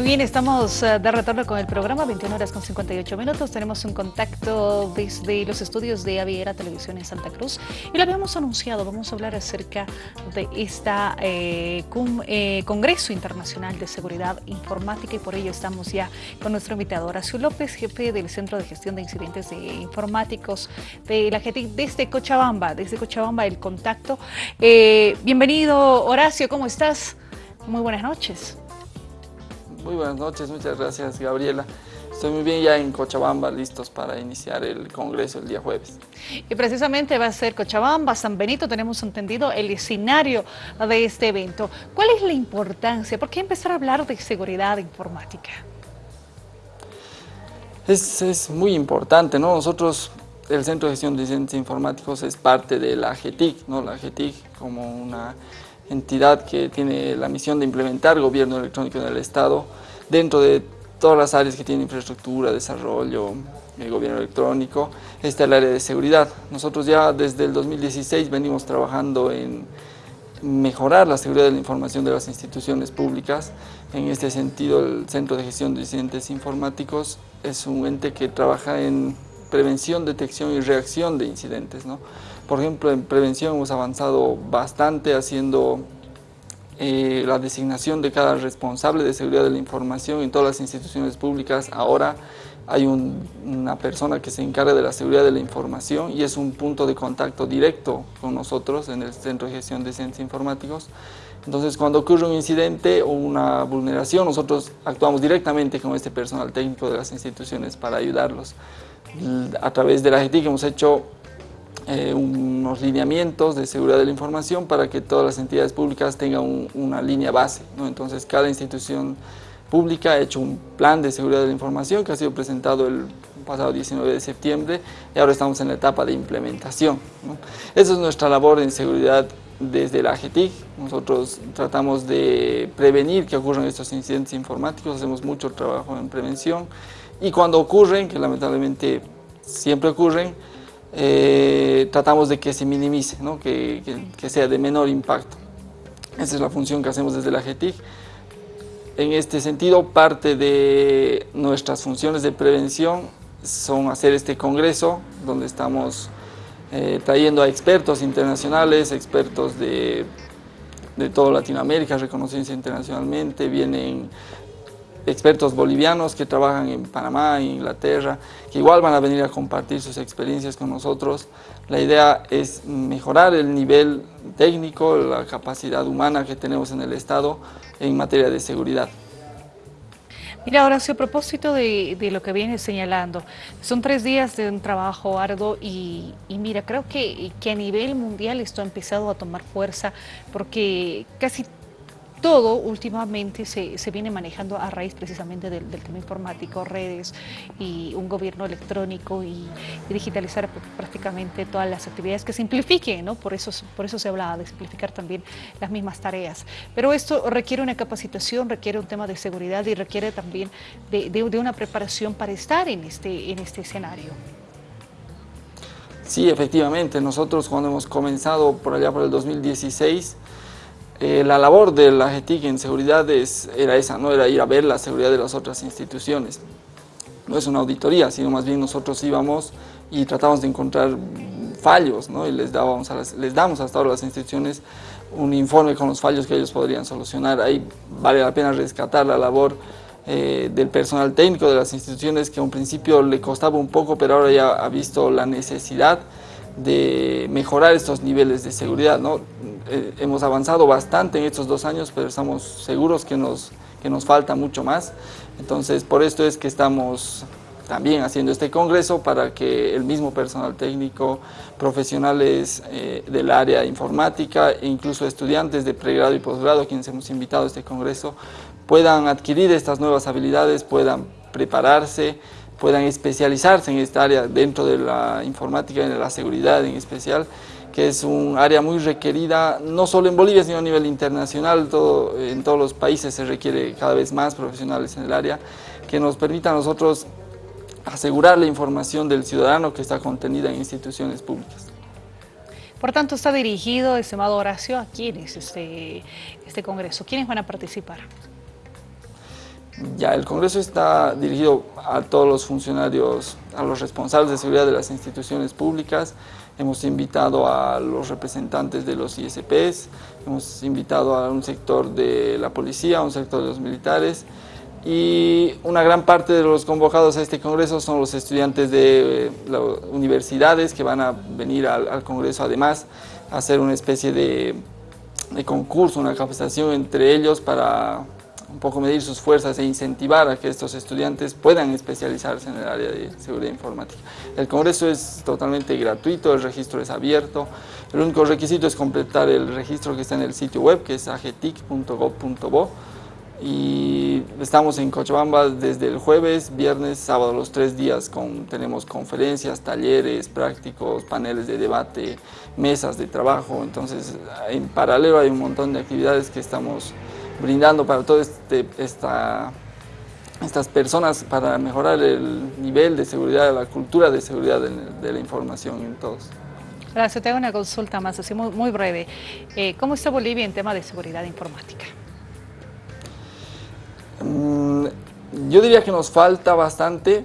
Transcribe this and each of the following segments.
Muy bien, estamos eh, de retorno con el programa, 21 horas con 58 minutos. Tenemos un contacto desde los estudios de Aviera Televisión en Santa Cruz y lo habíamos anunciado, vamos a hablar acerca de este Congreso Internacional de Seguridad Informática y por ello estamos ya con nuestro invitado Horacio López, jefe del Centro de Gestión de Incidentes de Informáticos de la gente desde Cochabamba, desde Cochabamba el contacto. bienvenido Horacio, ¿cómo estás? Muy buenas noches. Muy buenas noches, muchas gracias Gabriela. Estoy muy bien ya en Cochabamba, listos para iniciar el congreso el día jueves. Y precisamente va a ser Cochabamba, San Benito, tenemos entendido el escenario de este evento. ¿Cuál es la importancia? ¿Por qué empezar a hablar de seguridad informática? Es, es muy importante, ¿no? Nosotros, el Centro de Gestión de Incidentes Informáticos es parte de la GETIC, ¿no? La GETIC como una entidad que tiene la misión de implementar gobierno electrónico en el Estado dentro de todas las áreas que tienen infraestructura, desarrollo, eh, gobierno electrónico, está el área de seguridad. Nosotros ya desde el 2016 venimos trabajando en mejorar la seguridad de la información de las instituciones públicas. En este sentido, el Centro de Gestión de Incidentes Informáticos es un ente que trabaja en prevención, detección y reacción de incidentes. ¿no? Por ejemplo, en prevención hemos avanzado bastante haciendo eh, la designación de cada responsable de seguridad de la información en todas las instituciones públicas. Ahora hay una persona que se encarga de la seguridad de la información y es un punto de contacto directo con nosotros en el Centro de Gestión de Ciencias Informáticos. Entonces, cuando ocurre un incidente o una vulneración, nosotros actuamos directamente con este personal técnico de las instituciones para ayudarlos. A través de la GETIC hemos hecho eh, unos lineamientos de seguridad de la información para que todas las entidades públicas tengan una línea base. ¿no? Entonces, cada institución pública ha hecho un plan de seguridad de la información que ha sido presentado el pasado 19 de septiembre y ahora estamos en la etapa de implementación. Esa es nuestra labor en seguridad desde la AGTIC. Nosotros tratamos de prevenir que ocurran estos incidentes informáticos, hacemos mucho trabajo en prevención y cuando ocurren, que lamentablemente siempre ocurren, eh, tratamos de que se minimice, ¿no? que, que, sea de menor impacto. Esa es la función que hacemos desde la GETIC. En este sentido, parte de nuestras funciones de prevención son hacer este congreso, donde estamos eh, trayendo a expertos internacionales, expertos de, de toda Latinoamérica, reconocidos internacionalmente, vienen expertos bolivianos que trabajan en Panamá, Inglaterra, que igual van a venir a compartir sus experiencias con nosotros. La idea es mejorar el nivel técnico, la capacidad humana que tenemos en el Estado en materia de seguridad. Mira, Horacio, a propósito de, lo que vienes señalando, son tres días de un trabajo arduo y, mira, creo que, que a nivel mundial esto ha empezado a tomar fuerza porque casi todo últimamente se, viene manejando a raíz precisamente del, tema informático, redes y un gobierno electrónico y, digitalizar prácticamente todas las actividades que simplifiquen, ¿no? Por eso, por eso se hablaba de simplificar también las mismas tareas. Pero esto requiere una capacitación, requiere un tema de seguridad y requiere también de, una preparación para estar en este, en este escenario. Sí, efectivamente, nosotros cuando hemos comenzado por allá por el 2016, eh, la labor de la GETIC en seguridad era esa, no era ir a ver la seguridad de las otras instituciones. No es una auditoría, sino más bien nosotros íbamos y tratamos de encontrar fallos, ¿no? y les, dábamos les damos hasta ahora a las instituciones un informe con los fallos que ellos podrían solucionar. Ahí vale la pena rescatar la labor eh, del personal técnico de las instituciones que a un principio le costaba un poco, pero ahora ya ha visto la necesidad de mejorar estos niveles de seguridad. ¿no? Eh, hemos avanzado bastante en estos dos años, pero estamos seguros que nos, que nos falta mucho más. Entonces, por esto es que estamos también haciendo este congreso para que el mismo personal técnico, profesionales eh, del área informática e incluso estudiantes de pregrado y posgrado, quienes hemos invitado a este congreso, puedan adquirir estas nuevas habilidades, puedan prepararse, puedan especializarse en esta área dentro de la informática de la seguridad en especial, que es un área muy requerida, no solo en Bolivia, sino a nivel internacional, todo, en todos los países se requiere cada vez más profesionales en el área, que nos permita a nosotros asegurar la información del ciudadano que está contenida en instituciones públicas. Por tanto, está dirigido, estimado Horacio, ¿a quiénes este, este congreso? ¿Quiénes van a participar? Ya, el Congreso está dirigido a todos los funcionarios, a los responsables de seguridad de las instituciones públicas. Hemos invitado a los representantes de los ISPs, hemos invitado a un sector de la policía, a un sector de los militares y una gran parte de los convocados a este congreso son los estudiantes de eh, las universidades que van a venir al, congreso además a hacer una especie de, de concurso, una capacitación entre ellos para un poco medir sus fuerzas e incentivar a que estos estudiantes puedan especializarse en el área de seguridad informática. El congreso es totalmente gratuito, el registro es abierto, el único requisito es completar el registro que está en el sitio web que es agetic.gov.bo y estamos en Cochabamba desde el jueves, viernes, sábado, los tres días con, tenemos conferencias, talleres, prácticos, paneles de debate, mesas de trabajo, entonces en paralelo hay un montón de actividades que estamos brindando para todas este, esta, estas personas para mejorar el nivel de seguridad, la cultura de seguridad de, la información en todos. Gracias, tengo una consulta más, así muy, breve. Eh, ¿Cómo está Bolivia en tema de seguridad informática? Mm, yo diría que nos falta bastante,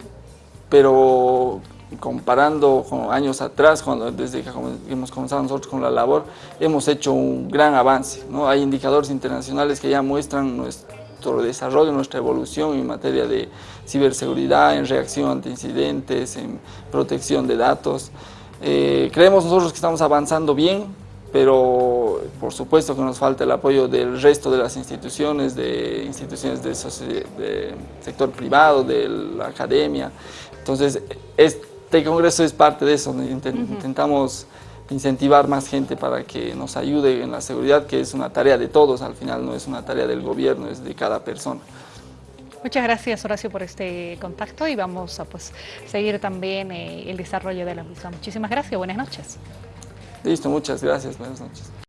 pero comparando con años atrás, cuando, desde que hemos comenzado nosotros con la labor, hemos hecho un gran avance. ¿no? Hay indicadores internacionales que ya muestran nuestro desarrollo, nuestra evolución en materia de ciberseguridad, en reacción ante incidentes, en protección de datos. Eh, creemos nosotros que estamos avanzando bien, pero por supuesto que nos falta el apoyo del resto de las instituciones, de instituciones del de sector privado, de la academia. Entonces, este congreso es parte de eso, intentamos incentivar más gente para que nos ayude en la seguridad, que es una tarea de todos, al final no es una tarea del gobierno, es de cada persona. Muchas gracias Horacio por este contacto y vamos a pues, seguir también eh, el desarrollo de la misma. Muchísimas gracias, buenas noches. Listo, muchas gracias. Buenas noches.